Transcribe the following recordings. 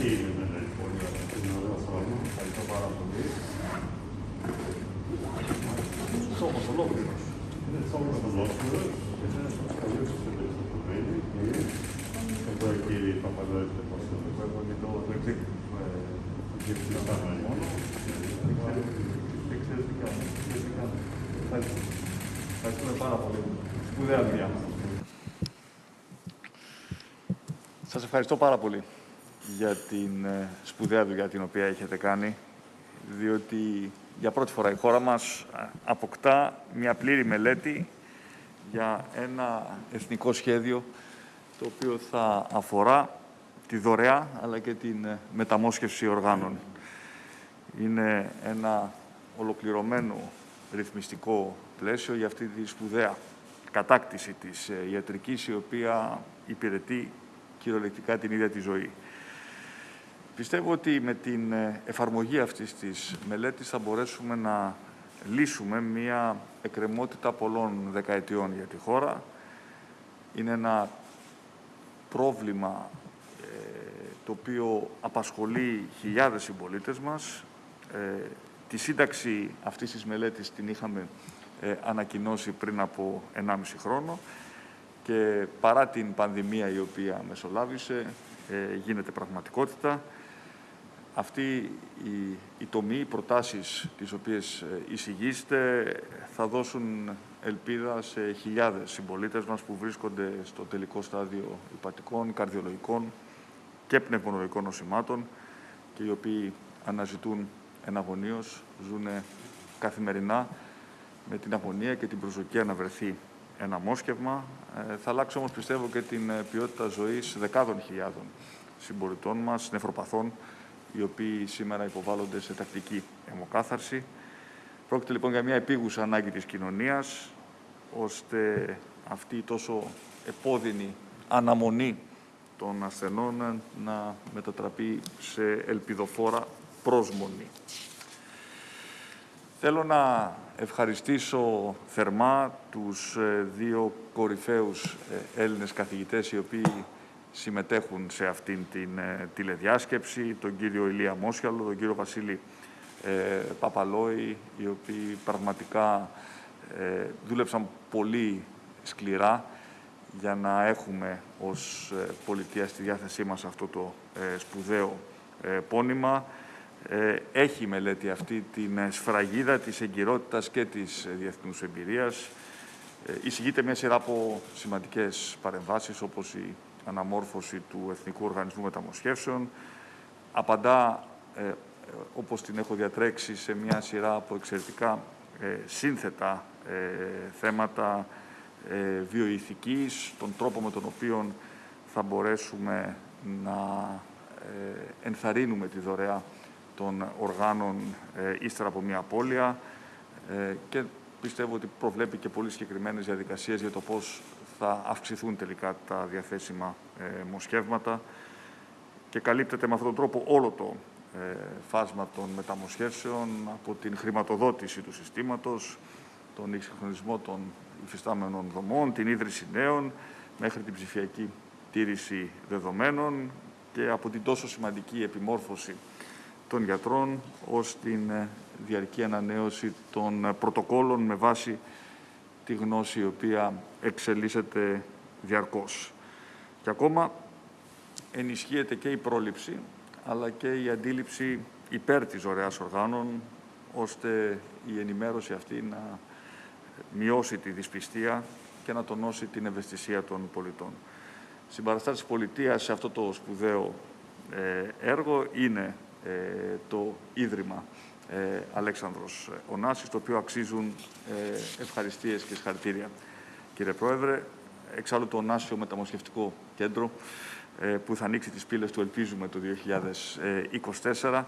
Αυτή είναι η μελέτη. Πολύ ωραία. Είναι ωραίο χρόνο. Ευχαριστώ πάρα πολύ. Σώμα ολόκληρο. Είναι σώμα ολόκληρο. Είναι καλή συμπεριφορμένη. Εδώ κύριε Παπαδόης και πώς το έχω και το εξή. Διευθυντά μόνο. Δεν ξέρω τι κάνω. Δεν τι κάνω. Ευχαριστούμε πάρα πολύ. Σπουδαία δουλειά. Σας ευχαριστώ πάρα πολύ για την ε, σπουδαία δουλειά την οποία έχετε κάνει, διότι για πρώτη φορά η χώρα μας ε, αποκτά μια πλήρη μελέτη για ένα εθνικό σχέδιο το οποίο θα αφορά τη δωρεά αλλά και την ε, μεταμόσχευση οργάνων. Είναι ένα ολοκληρωμένο ρυθμιστικό πλαίσιο για αυτή τη σπουδαία κατάκτηση της ιατρικής η οποία υπηρετεί κυριολεκτικά την ίδια τη ζωή. Πιστεύω ότι με την ε, εφαρμογή αυτής της μελέτης θα μπορέσουμε να λύσουμε μία εκκρεμότητα πολλών δεκαετιών για τη χώρα. Είναι ένα πρόβλημα ε, το οποίο απασχολεί χιλιάδες συμπολίτες μας. Ε, τη σύνταξη αυτής της μελέτης την είχαμε ανακοινώσει πριν από 1,5 χρόνο και παρά την πανδημία η οποία μεσολάβησε, γίνεται πραγματικότητα. Αυτή η, η τομή, οι προτάσεις τις οποίες ε, εισηγείστε θα δώσουν ελπίδα σε χιλιάδες συμπολίτες μας που βρίσκονται στο τελικό στάδιο υπατικών, καρδιολογικών και πνευμονολογικών νοσημάτων και οι οποίοι αναζητούν εναγωνίως, ζουν καθημερινά με την αγωνία και την προσδοκία να βρεθεί ένα μόσχευμα. Ε, θα αλλάξει όμως πιστεύω και την ε, ποιότητα ζωής δεκάδων χιλιάδων συμπολιτών μας, νεφροπαθών, οι οποίοι σήμερα υποβάλλονται σε τακτική αιμοκάθαρση. Πρόκειται λοιπόν για μια επίγουσα ανάγκη της κοινωνίας, ώστε αυτή η τόσο επώδυνη αναμονή των ασθενών να μετατραπεί σε ελπιδοφόρα πρόσμονη. Θέλω να ευχαριστήσω θερμά τους ε, δύο κορυφαίους ε, Έλληνες καθηγητές οι οποίοι συμμετέχουν σε αυτήν την ε, τηλεδιάσκεψη, τον κύριο Ηλία Μόσιαλο, τον κύριο Βασίλη ε, Παπαλόη, οι οποίοι πραγματικά ε, δούλεψαν πολύ σκληρά για να έχουμε ως ε, πολιτεία στη διάθεσή μας αυτό το ε, σπουδαίο πόνημα. Έχει η μελέτη αυτή την σφραγίδα της εγκυρότητας και της διεθνούς εμπειρίας. Εισηγείται μια σειρά από σημαντικές παρεμβάσεις, όπως η αναμόρφωση του Εθνικού Οργανισμού Μεταμοσχεύσεων. Απαντά, ε, όπως την έχω διατρέξει, σε μια σειρά από εξαιρετικά ε, σύνθετα ε, θέματα ε, βιοειθικής, τον τρόπο με τον οποίο θα μπορέσουμε να ε, ενθαρρύνουμε τη δωρεά των οργάνων ύστερα από μια απώλεια και πιστεύω ότι προβλέπει και πολύ συγκεκριμένες διαδικασίες για το πώς θα αυξηθούν τελικά τα διαθέσιμα ε, μοσχεύματα και καλύπτεται με αυτόν τον τρόπο όλο το ε, φάσμα των μεταμοσχεύσεων από την χρηματοδότηση του συστήματος, τον εξυγχρονισμό των υφιστάμενων δομών, την ίδρυση νέων, μέχρι την ψηφιακή τήρηση δεδομένων και από την τόσο σημαντική επιμόρφωση των γιατρών ως την ε, διαρκή ανανέωση των πρωτοκόλων με βάση τη γνώση η οποία εξελίσσεται διαρκώς. Και ακόμα ενισχύεται και η πρόληψη, αλλά και η αντίληψη υπέρ της ωραίας οργάνων, ώστε η ενημέρωση αυτή να μειώσει τη δυσπιστία και να τονώσει την ευαισθησία των πολιτών. Συμπαραστάσεις πολιτείας σε αυτό το σπουδαίο ε, έργο είναι ε, το Ίδρυμα ε, Αλέξανδρος Ωνάσης, το οποίο αξίζουν ε, ευχαριστίες και συγχαρητήρια. Κύριε Πρόεδρε, εξάλλου το Ωνάσιο Μεταμοσχευτικό Κέντρο, ε, που θα ανοίξει τις πύλες του, ελπίζουμε, το 2024,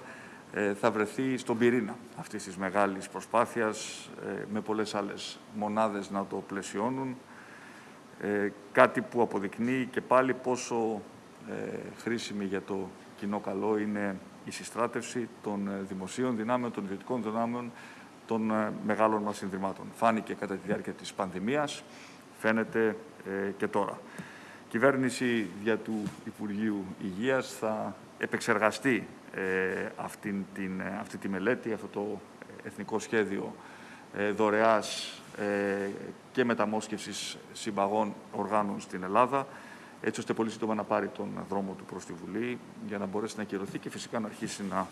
ε, θα βρεθεί στον πυρήνα αυτής της μεγάλης προσπάθειας, ε, με πολλές άλλες μονάδες να το πλαισιώνουν, κάτι που αποδεικνύει και πάλι πόσο χρήσιμη για το κοινό καλό είναι η συστράτευση των ε, δημοσίων δυνάμεων, των ιδιωτικών δυνάμεων, των ε, μεγάλων μας συνδρυμάτων. Φάνηκε κατά τη διάρκεια της πανδημίας, φαίνεται ε, και τώρα. Η κυβέρνηση για του Υπουργείου Υγείας θα επεξεργαστεί ε, αυτή, την, αυτή τη μελέτη, αυτό το εθνικό σχέδιο ε, δωρεάς ε, και μεταμόσχευσης συμπαγών οργάνων στην Ελλάδα, έτσι ώστε πολύ σύντομα να πάρει τον δρόμο του προς τη Βουλή για να μπορέσει να ακυρωθεί και φυσικά να αρχίσει να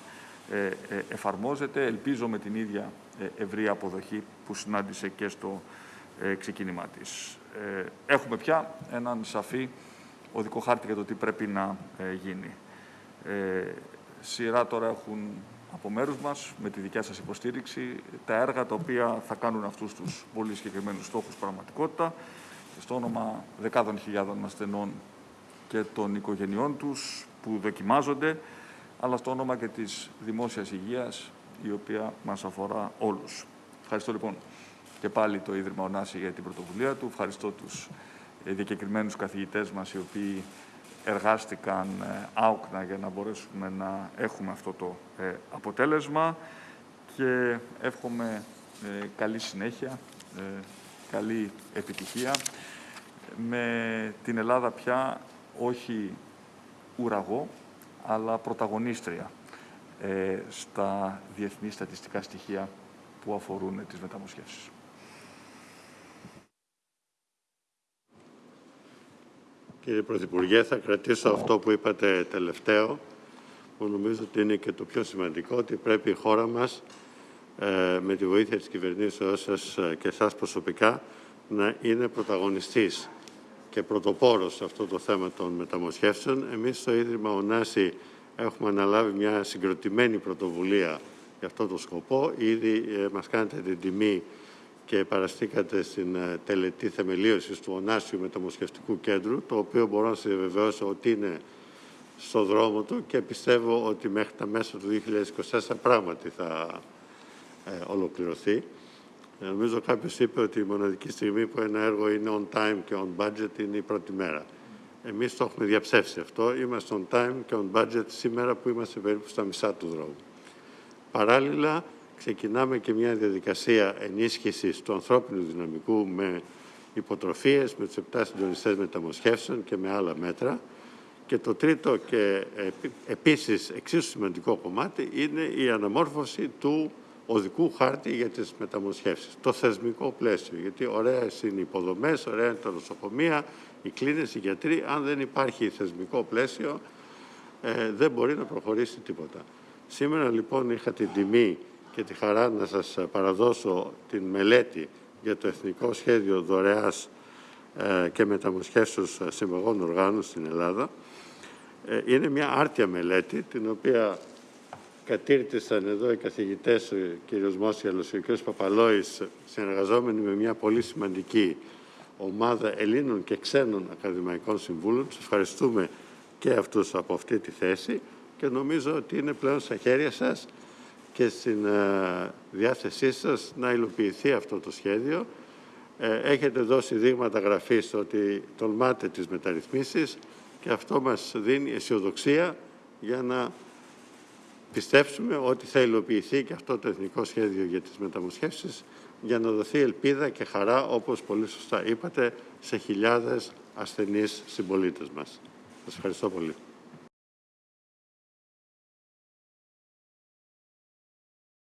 ε, ε, εφαρμόζεται. Ελπίζω με την ίδια ε, ευρία αποδοχή που συνάντησε και στο ξεκίνημά της. Έχουμε πια έναν σαφή οδικό χάρτη για το τι πρέπει να γίνει. Σειρά τώρα έχουν από μέρους μας, με τη δικιά σας υποστήριξη, τα έργα τα οποία θα κάνουν αυτούς τους πολύ συγκεκριμένους στόχους πραγματικότητα, στο όνομα δεκάδων χιλιάδων ασθενών και των οικογενειών τους που δοκιμάζονται, αλλά στο όνομα και της δημόσιας υγείας, η οποία μας αφορά όλους. Ευχαριστώ λοιπόν και πάλι το Ίδρυμα Ωνάση για την πρωτοβουλία του. Ευχαριστώ τους ε, διακεκριμένους καθηγητές μας, οι οποίοι εργάστηκαν ε, άοκνα για να μπορέσουμε να έχουμε αυτό το ε, αποτέλεσμα και εύχομαι καλή συνέχεια, καλή επιτυχία με την Ελλάδα πια όχι ουραγό, αλλά πρωταγωνίστρια ε, στα διεθνή στατιστικά στοιχεία που αφορούν τις μεταμοσχεύσεις. Κύριε Πρωθυπουργέ, θα κρατήσω αυτό που είπατε τελευταίο, που νομίζω ότι είναι και το πιο σημαντικό, ότι πρέπει η χώρα μας, ε, με τη βοήθεια της κυβερνήσεώς σας και εσάς προσωπικά, να είναι πρωταγωνιστής και πρωτοπόρος σε αυτό το θέμα των μεταμοσχεύσεων. Εμείς στο Ίδρυμα Ωνάση έχουμε αναλάβει μια συγκροτημένη πρωτοβουλία για αυτό το σκοπό. Ήδη ε, μας κάνετε την τιμή και παραστήκατε στην ε, τελετή θεμελίωσης του Ωνάσιου Μεταμοσχευτικού Κέντρου, το οποίο μπορώ να σας διαβεβαιώσω ότι είναι στο δρόμο του και πιστεύω ότι μέχρι τα μέσα του 2024 πράγματι θα ε, ολοκληρωθεί. Νομίζω κάποιος είπε ότι η μοναδική στιγμή που ένα έργο είναι on time και on budget είναι η πρώτη μέρα. Εμείς το έχουμε διαψεύσει αυτό. Είμαστε on time και on budget σήμερα που είμαστε περίπου στα μισά του δρόμου. Παράλληλα, ξεκινάμε και μια διαδικασία ενίσχυσης του ανθρώπινου δυναμικού με υποτροφίες, με τους επτά συντονιστές μεταμοσχεύσεων και με άλλα μέτρα. Και το τρίτο και επίσης εξίσου σημαντικό κομμάτι είναι η αναμόρφωση του οδικού χάρτη για τις μεταμοσχεύσεις. Το θεσμικό πλαίσιο, γιατί ωραία είναι οι υποδομές, ωραία είναι τα νοσοκομεία, οι κλίνες, οι γιατροί. Αν δεν υπάρχει θεσμικό πλαίσιο, ε, δεν μπορεί να προχωρήσει τίποτα. Σήμερα λοιπόν είχα την τιμή και τη χαρά να σας παραδώσω την μελέτη για το Εθνικό Σχέδιο Δωρεάς ε, και Μεταμοσχεύσεως Συμπαγών Οργάνων στην Ελλάδα. Ε, είναι μια άρτια μελέτη, την οποία κατήρτισαν εδώ οι καθηγητές, ο κ. Μόσιαλος και ο κ. Παπαλόης, συνεργαζόμενοι με μια πολύ σημαντική ομάδα Ελλήνων και ξένων ακαδημαϊκών συμβούλων. Σας ευχαριστούμε και αυτούς από αυτή τη θέση και νομίζω ότι είναι πλέον στα χέρια σας και στην ε, διάθεσή σας να υλοποιηθεί αυτό το σχέδιο. Ε, έχετε δώσει δείγματα γραφής ότι τολμάτε τις μεταρρυθμίσεις και αυτό μας δίνει αισιοδοξία για να πιστέψουμε ότι θα υλοποιηθεί και αυτό το εθνικό σχέδιο για τις μεταμοσχεύσεις για να δοθεί ελπίδα και χαρά, όπως πολύ σωστά είπατε, σε χιλιάδες ασθενείς συμπολίτες μας. Σας ευχαριστώ πολύ.